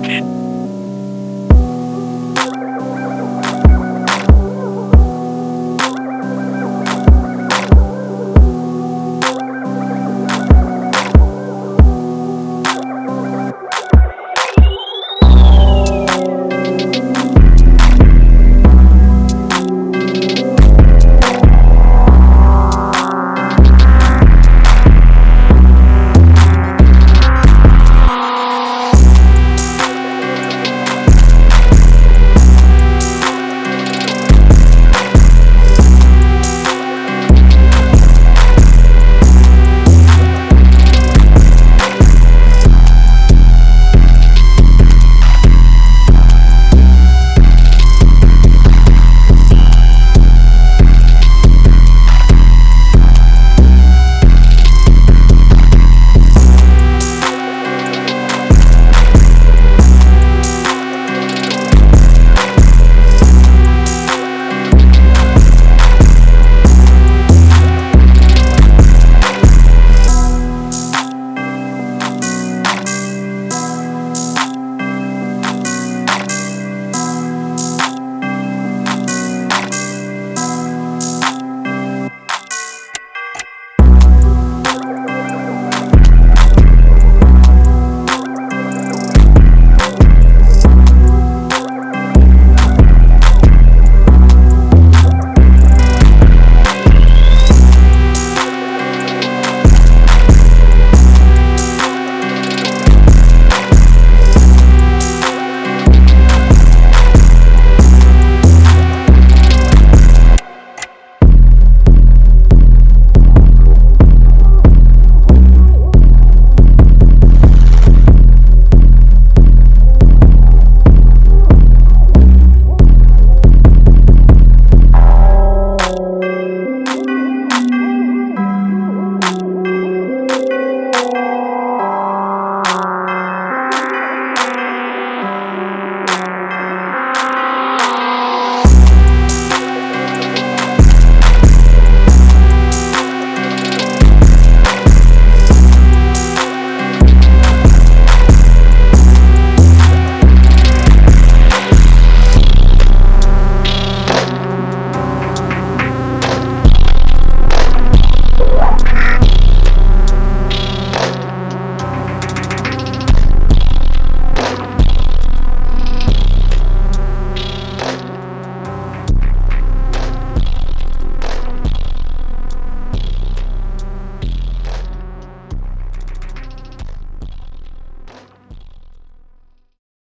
Market.